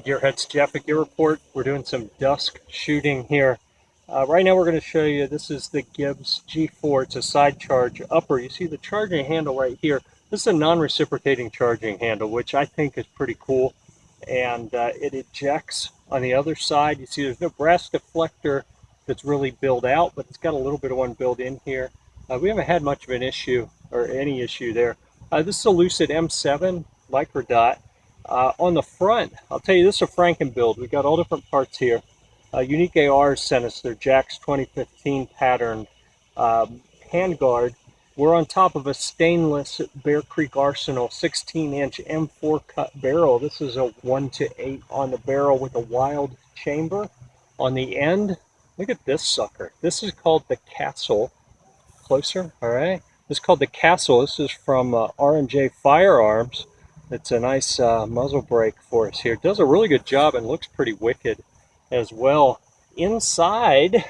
Gearheads Jeff at Gear Report. We're doing some dusk shooting here. Uh, right now we're going to show you, this is the Gibbs G4. It's a side charge upper. You see the charging handle right here. This is a non-reciprocating charging handle, which I think is pretty cool. And uh, it ejects on the other side. You see there's no brass deflector that's really built out, but it's got a little bit of one built in here. Uh, we haven't had much of an issue or any issue there. Uh, this is a Lucid M7 micro dot. Uh, on the front, I'll tell you, this is a Franken build. We got all different parts here. Uh, Unique AR sent us their Jax 2015 patterned um, handguard. We're on top of a stainless Bear Creek Arsenal 16-inch M4 cut barrel. This is a 1 to 8 on the barrel with a Wylde chamber on the end. Look at this sucker. This is called the Castle. Closer, all right. This is called the Castle. This is from uh, R&J Firearms. It's a nice uh, muzzle brake for us here. Does a really good job and looks pretty wicked as well. Inside,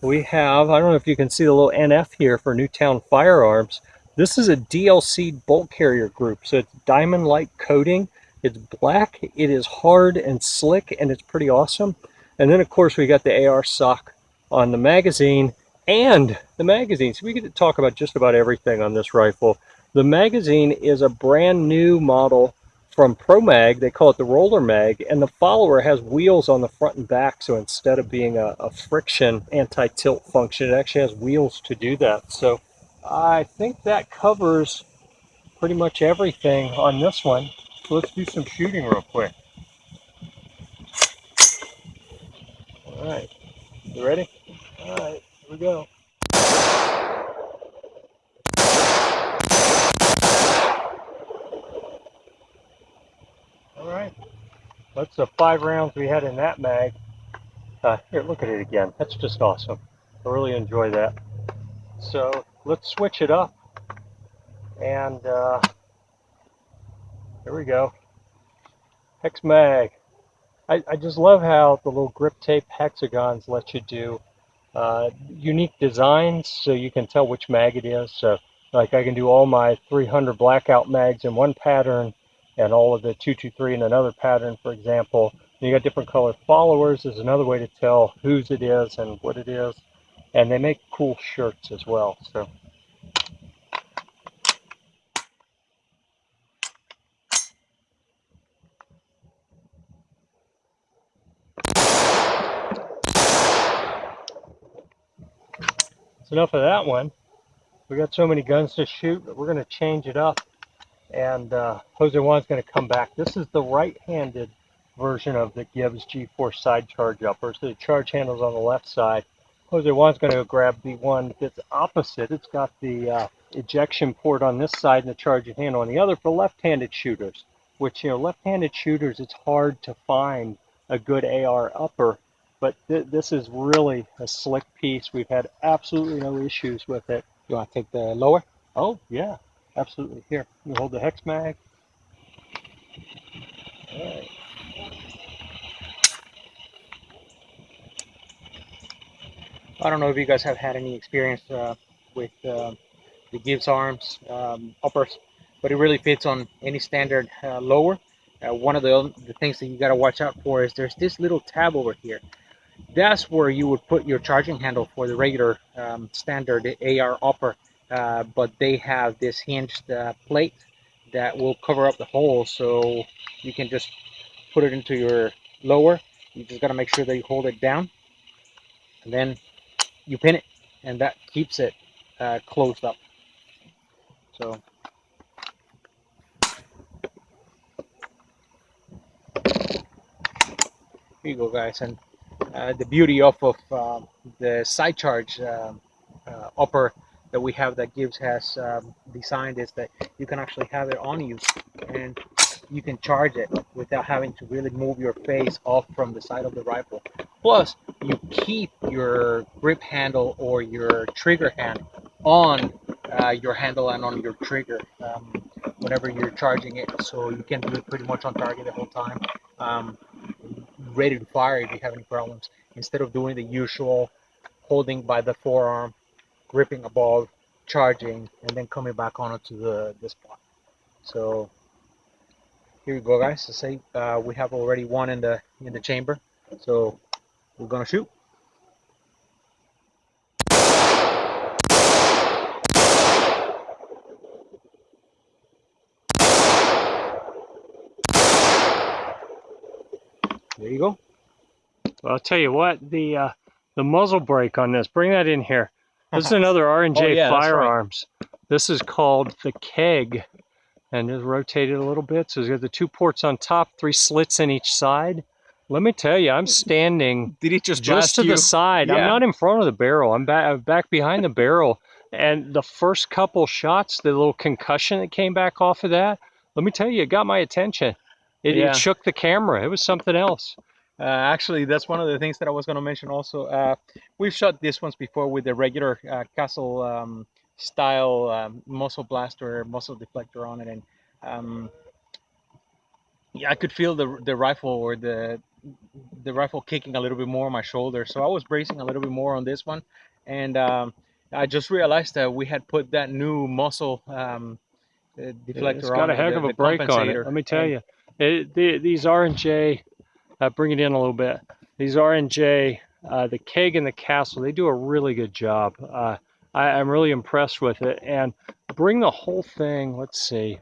we have, I don't know if you can see the little NF here for Newtown Firearms. This is a DLC bolt carrier group. So it's diamond-like coating. It's black, it is hard and slick, and it's pretty awesome. And then, of course, we got the AR sock on the magazine and the magazine. So we get to talk about just about everything on this rifle. The magazine is a brand new model from ProMag. They call it the Roller Mag, and the follower has wheels on the front and back. So instead of being a, a friction anti-tilt function, it actually has wheels to do that. So I think that covers pretty much everything on this one. So let's do some shooting real quick. All right, you ready? All right, here we go. All right, that's the five rounds we had in that mag. Uh, here, look at it again. That's just awesome. I really enjoy that. So let's switch it up. And uh, here we go. Hex mag. I, I just love how the little grip tape hexagons let you do uh, unique designs so you can tell which mag it is. So like I can do all my 300 blackout mags in one pattern and all of the 223 in another pattern, for example. And you got different color followers is another way to tell whose it is and what it is. And they make cool shirts as well. So enough of that one. We got so many guns to shoot, we're going to change it up and uh, Jose Juan's going to come back. This is the right-handed version of the Gibbs G4 side charge upper. So the charge handle's on the left side. Jose Juan's going to grab the one that's opposite. It's got the uh, ejection port on this side and the charging handle on the other for left-handed shooters, which, you know, left-handed shooters, it's hard to find a good AR upper, but th this is really a slick piece. We've had absolutely no issues with it. You want to take the lower? Oh, yeah. Absolutely. Here, you hold the hex mag. All right. I don't know if you guys have had any experience uh, with uh, the Gibbs arms um, uppers, but it really fits on any standard uh, lower. Uh, one of the, the things that you got to watch out for is there's this little tab over here. That's where you would put your charging handle for the regular um, standard AR upper uh, but they have this hinged uh, plate that will cover up the hole so you can just put it into your lower. You just got to make sure that you hold it down and then you pin it and that keeps it uh, closed up. So. Here you go guys and uh, the beauty of, of uh, the side charge uh, upper that we have that Gibbs has um, designed is that you can actually have it on you and you can charge it without having to really move your face off from the side of the rifle. Plus, you keep your grip handle or your trigger hand on uh, your handle and on your trigger um, whenever you're charging it. So you can do it pretty much on target the whole time. Um, ready to fire if you have any problems. Instead of doing the usual holding by the forearm gripping ball, charging, and then coming back onto the, the spot. So here we go, guys. I say uh, we have already one in the in the chamber, so we're gonna shoot. There you go. Well, I'll tell you what, the uh, the muzzle brake on this, bring that in here. This is another R&J Oh, yeah, that's right. firearms. This is called the keg. And just rotate it a little bit. So it's got the two ports on top, three slits in each side. Let me tell you, I'm standing Did it just, just to the side. I'm not in front of the barrel. I'm back, I'm back behind the barrel. And the first couple shots, the little concussion that came back off of that, let me tell you, it got my attention. It, Yeah. it shook the camera. It was something else. Uh, actually, that's one of the things that I was going to mention also. Uh, we've shot this ones before with the regular uh, castle um, style um, muzzle blaster, muzzle deflector on it, and um, yeah, I could feel the the rifle or the the rifle kicking a little bit more on my shoulder. So I was bracing a little bit more on this one, and um, I just realized that we had put that new muzzle um, deflector it's got a heck the- of a break on it. Let me tell and- you, it, the, these R and J, uh, bring it in a little bit. These R and J, uh, the keg and the castle, they do a really good job. Uh, I, I'm really impressed with it. And bring the whole thing. Let's see.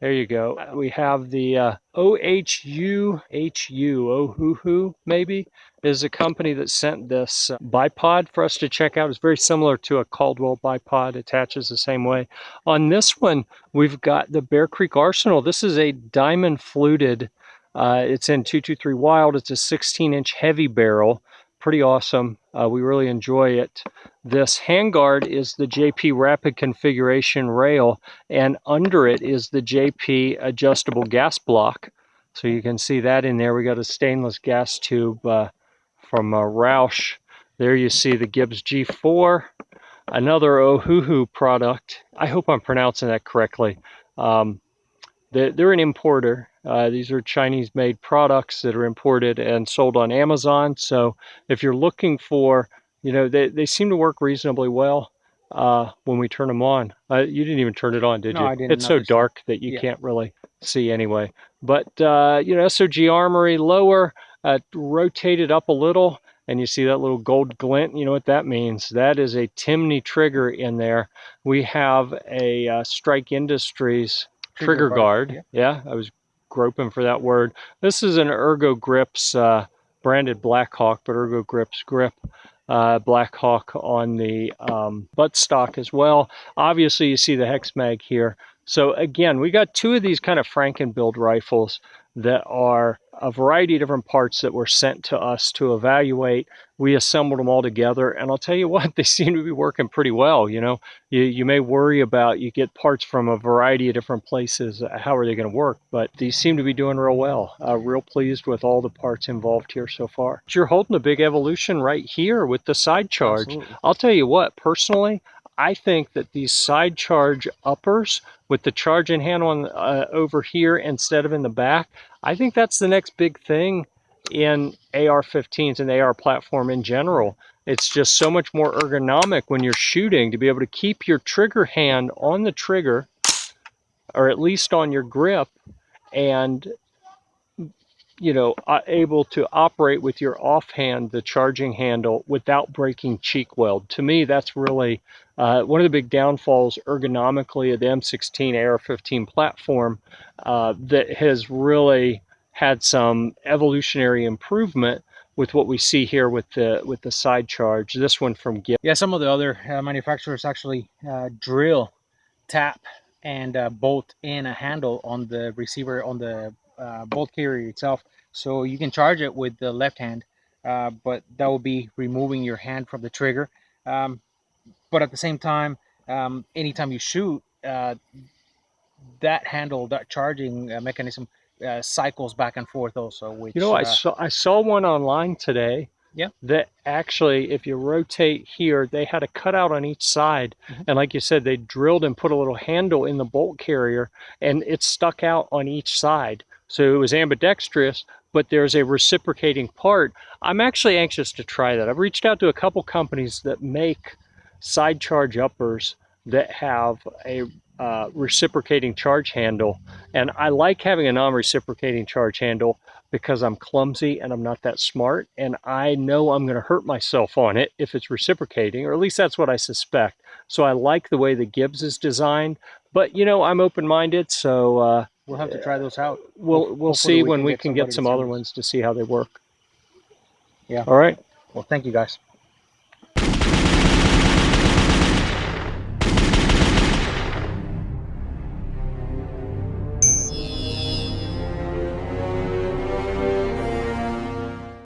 There you go. We have the uh, OHU, HU, maybe, is a company that sent this uh, bipod for us to check out. It's very similar to a Caldwell bipod, attaches the same way. On this one, we've got the Bear Creek Arsenal. This is a diamond fluted, uh, it's in 223 Wylde. It's a 16 inch heavy barrel. Pretty awesome. Uh, we really enjoy it. This handguard is the JP Rapid Configuration rail, and under it is the JP adjustable gas block. So you can see that in there. We got a stainless gas tube uh, from uh, Roush. There you see the Gibbs G4, another Ohuhu product. I hope I'm pronouncing that correctly. Um, they're, they're an importer. Uh, these are Chinese made products that are imported and sold on Amazon. So if you're looking for, you know, they, they seem to work reasonably well uh, when we turn them on. Uh, you didn't even turn it on, did No, you? I didn't It's so notice that. dark that you Yeah. can't really see anyway. But, uh, you know, SOG Armory lower, uh, rotated up a little, and you see that little gold glint. You know what that means? That is a Timney trigger in there. We have a uh, Strike Industries Trigger guard, guard. Yeah. I was groping for that word. This is an Ergo Grips uh, branded Blackhawk, but Ergo Grips grip. Uh, Blackhawk on the um, buttstock as well. Obviously, you see the hex mag here. So again, we got two of these kind of Franken build rifles that are a variety of different parts that were sent to us to evaluate. We assembled them all together, and I'll tell you what, they seem to be working pretty well. You know, you, you may worry about you get parts from a variety of different places. uh, How are they going to work? But these seem to be doing real well. Uh, real pleased with all the parts involved here so far. You're holding a big evolution right here with the side charge. Absolutely. I'll tell you what, personally, I think that these side charge uppers with the charge charging handle on, uh, over here instead of in the back, I think that's the next big thing in AR-15s and AR platform in general. It's just so much more ergonomic when you're shooting to be able to keep your trigger hand on the trigger, or at least on your grip, and you know, uh, able to operate with your offhand the charging handle without breaking cheek weld. To me, that's really uh, one of the big downfalls ergonomically of the M16 AR-15 platform uh, that has really had some evolutionary improvement with what we see here with the with the side charge. This one from Gibbs. Yeah, some of the other uh, manufacturers actually uh, drill, tap, and uh, bolt in a handle on the receiver on the uh, bolt carrier itself, so you can charge it with the left hand, uh, but that will be removing your hand from the trigger. Um, but at the same time, um, anytime you shoot, uh, that handle, that charging uh, mechanism, uh, cycles back and forth also. Which You know, I uh, saw I saw one online today. Yeah. That actually, if you rotate here, they had a cutout on each side, Mhm. and like you said, they drilled and put a little handle in the bolt carrier, and it stuck out on each side. So it was ambidextrous, but there's a reciprocating part. I'm actually anxious to try that. I've reached out to a couple companies that make side charge uppers that have a uh, reciprocating charge handle. And I like having a non-reciprocating charge handle because I'm clumsy and I'm not that smart. And I know I'm going to hurt myself on it if it's reciprocating, or at least that's what I suspect. So I like the way the Gibbs is designed. But, you know, I'm open-minded, so uh, We'll have to try those out. we'll, Hope- we'll hopefully see we when can we get can get some other ones to see how they work. Yeah. All right. Well, thank you guys.